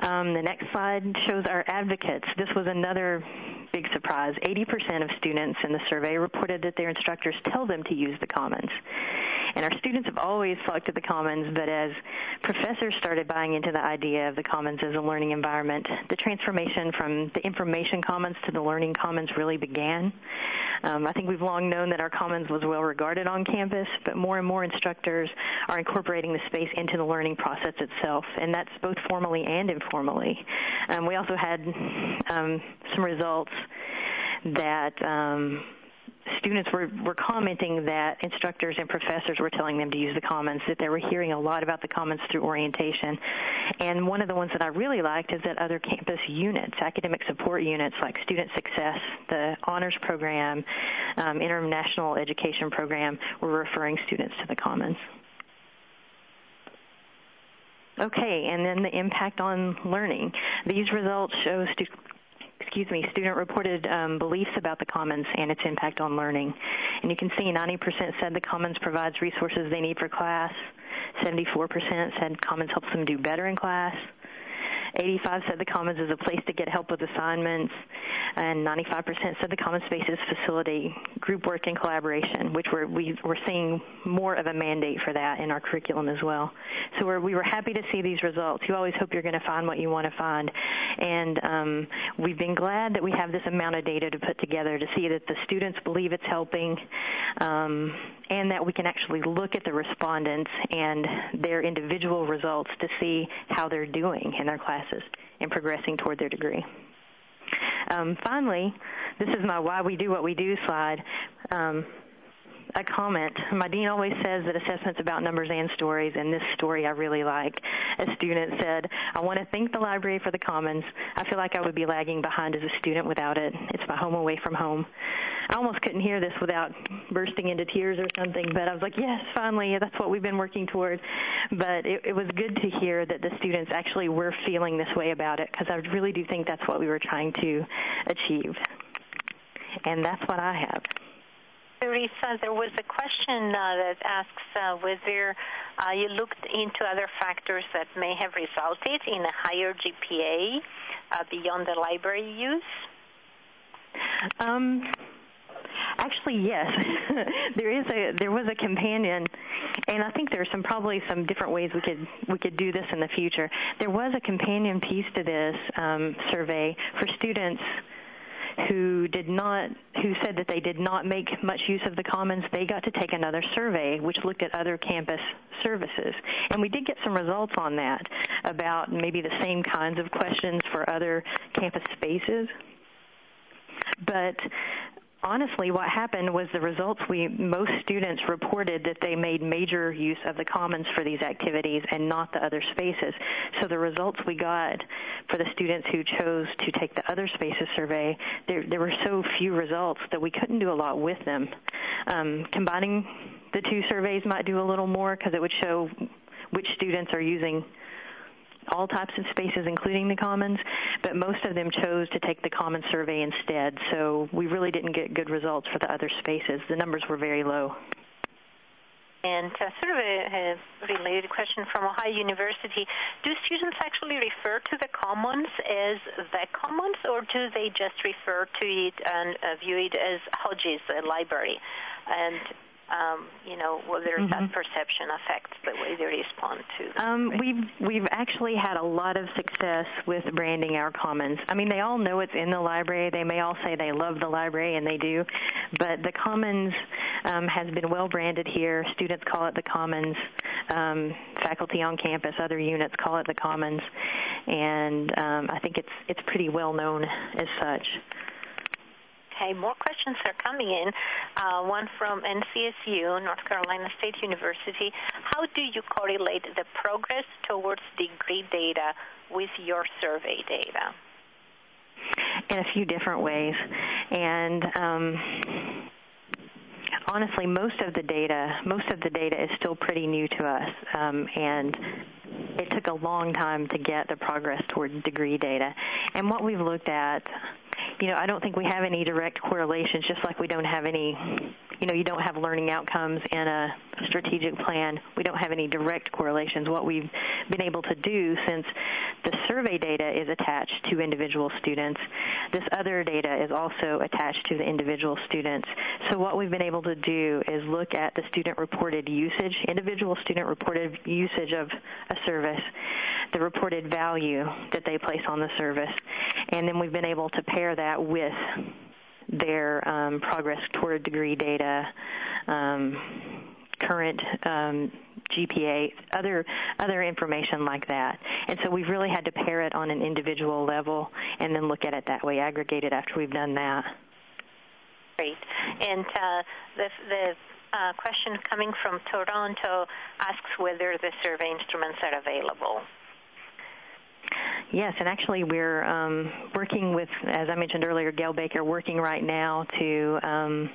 Um, the next slide shows our advocates. This was another big surprise. 80% of students in the survey reported that their instructors tell them to use the Commons. And our students have always to the Commons, but as professors started buying into the idea of the Commons as a learning environment, the transformation from the information commons to the learning commons really began. Um, I think we've long known that our commons was well regarded on campus, but more and more instructors are incorporating the space into the learning process itself, and that's both formally and informally. Um, we also had um, some results that um, students were, were commenting that instructors and professors were telling them to use the Commons, that they were hearing a lot about the Commons through orientation. And one of the ones that I really liked is that other campus units, academic support units like Student Success, the Honors Program, um, International Education Program, were referring students to the Commons. Okay, and then the impact on learning. These results show stu- excuse me, student-reported um, beliefs about the Commons and its impact on learning. And you can see 90% said the Commons provides resources they need for class. 74% said Commons helps them do better in class. 85 said the Commons is a place to get help with assignments, and 95% said the Commons spaces facilitate group work and collaboration, which we're, we, are seeing more of a mandate for that in our curriculum as well. So we're, we were happy to see these results. You always hope you're going to find what you want to find, and um, we've been glad that we have this amount of data to put together to see that the students believe it's helping, um, and that we can actually look at the respondents and their individual results to see how they're doing in their classes and progressing toward their degree. Um, finally, this is my why we do what we do slide. Um, a comment. My dean always says that assessment's about numbers and stories, and this story I really like. A student said, I want to thank the library for the Commons. I feel like I would be lagging behind as a student without it. It's my home away from home. I almost couldn't hear this without bursting into tears or something, but I was like, yes, finally, that's what we've been working toward. But it, it was good to hear that the students actually were feeling this way about it, because I really do think that's what we were trying to achieve. And that's what I have. Teresa, there was a question uh, that asks uh, whether uh, you looked into other factors that may have resulted in a higher GPA uh, beyond the library use. Um, actually, yes. there is a there was a companion, and I think there's some probably some different ways we could we could do this in the future. There was a companion piece to this um, survey for students who did not who said that they did not make much use of the commons they got to take another survey which looked at other campus services and we did get some results on that about maybe the same kinds of questions for other campus spaces but honestly, what happened was the results we most students reported that they made major use of the commons for these activities and not the other spaces. So the results we got for the students who chose to take the other spaces survey, there, there were so few results that we couldn't do a lot with them. Um, combining the two surveys might do a little more because it would show which students are using all types of spaces, including the commons, but most of them chose to take the common survey instead. So we really didn't get good results for the other spaces. The numbers were very low. And uh, sort of a, a, related question from Ohio University: Do students actually refer to the commons as the commons, or do they just refer to it and uh, view it as Hodges library? And um, you know, whether mm-hmm. that perception affects the way they respond to. Um, we've we've actually had a lot of success with branding our commons. I mean, they all know it's in the library. They may all say they love the library, and they do, but the commons um, has been well branded here. Students call it the commons. Um, faculty on campus, other units call it the commons, and um, I think it's it's pretty well known as such. Okay, more questions are coming in. Uh, one from NCSU, North Carolina State University. How do you correlate the progress towards degree data with your survey data? In a few different ways. And um, honestly, most of the data, most of the data is still pretty new to us, um, and it took a long time to get the progress towards degree data. And what we've looked at you know, I don't think we have any direct correlations, just like we don't have any, you know, you don't have learning outcomes in a strategic plan. We don't have any direct correlations. What we've been able to do since the survey data is attached to individual students. This other data is also attached to the individual students. So what we've been able to do is look at the student reported usage, individual student reported usage of a service, the reported value that they place on the service, and then we've been able to pair that with their um, progress toward degree data, um, current um, GPA, other other information like that. And so we've really had to pair it on an individual level and then look at it that way, aggregate it after we've done that. Great. And uh, the the uh, question coming from Toronto asks whether the survey instruments are available. Yes, and actually we're um, working with, as I mentioned earlier, Gayle Baker, working right now to um,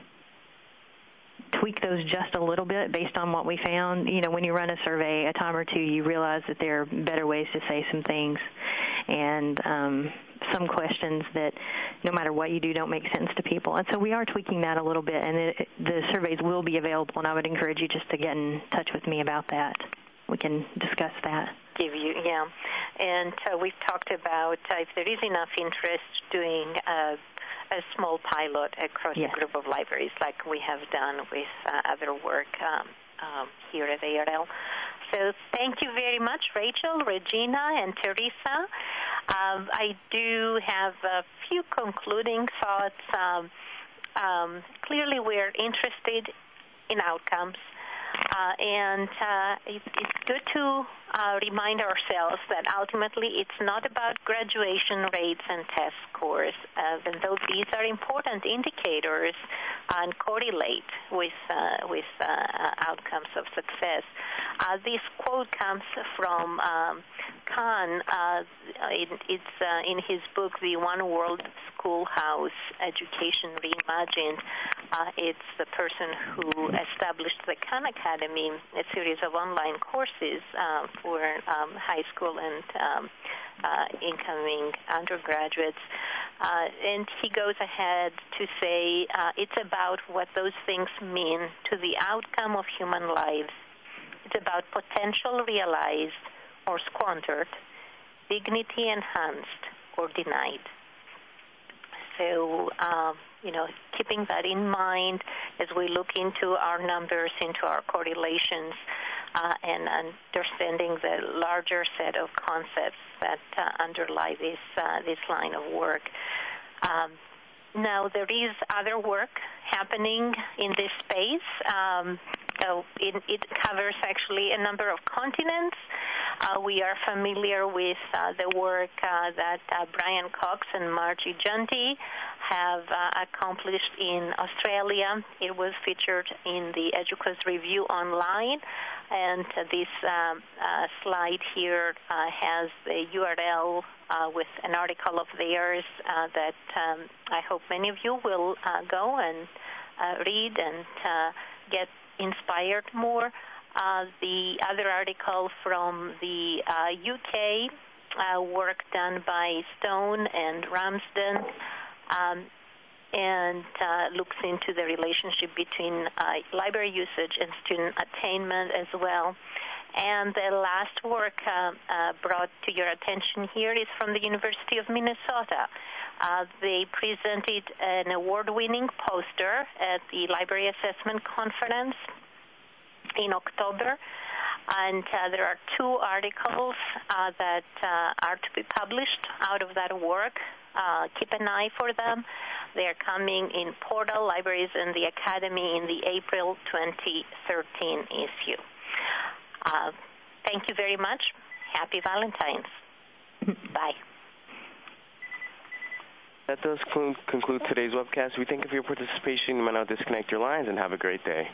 tweak those just a little bit based on what we found. You know, when you run a survey a time or two, you realize that there are better ways to say some things, and um, some questions that, no matter what you do, don't make sense to people. And so we are tweaking that a little bit, and it, the surveys will be available. And I would encourage you just to get in touch with me about that. We can discuss that. Give you, yeah. And uh, we've talked about uh, if there is enough interest doing. Uh, a small pilot across yes. a group of libraries like we have done with uh, other work um, um, here at ARL. So thank you very much, Rachel, Regina, and Teresa. Um, I do have a few concluding thoughts. Um, um, clearly, we're interested in outcomes. Uh, and uh, it's, good to uh, remind ourselves that ultimately it's not about graduation rates and test scores, even though these are important indicators and correlate with with outcomes of success. This quote comes from um, it, it's in his book, The One World Schoolhouse Education Reimagined. Uh, it's the person who established the Khan Academy, a series of online courses uh, for um, high school and um, uh, incoming undergraduates. Uh, and he goes ahead to say uh, it's about what those things mean to the outcome of human lives. It's about potential realized or squandered, dignity enhanced or denied. So, um, you know, keeping that in mind as we look into our numbers, into our correlations, uh, and understanding the larger set of concepts that uh, underlie this uh, this line of work. Um, now, there is other work happening in this space. Um, so it, it, covers actually a number of continents. Uh, we are familiar with uh, the work uh, that uh, Brian Cox and Margie Jantti have uh, accomplished in Australia. It was featured in the EDUCAUSE Review online, and this uh, slide here has the URL with an article of theirs that um, I hope many of you will go and read and get inspired more. Uh, the other article from the uh, UK uh, work done by Stone and Ramsden um, and uh, looks into the relationship between uh, library usage and student attainment as well. And the last work uh, brought to your attention here is from the University of Minnesota. Uh, they presented an award winning poster at the Library Assessment Conference in October. And uh, there are two articles uh, that uh, are to be published out of that work. Uh, keep an eye for them. They are coming in Portal Libraries and the Academy in the April 2013 issue. Uh, thank you very much. Happy Valentine's. Bye. That does conclude today's webcast. We thank you for your participation. You may now disconnect your lines and have a great day.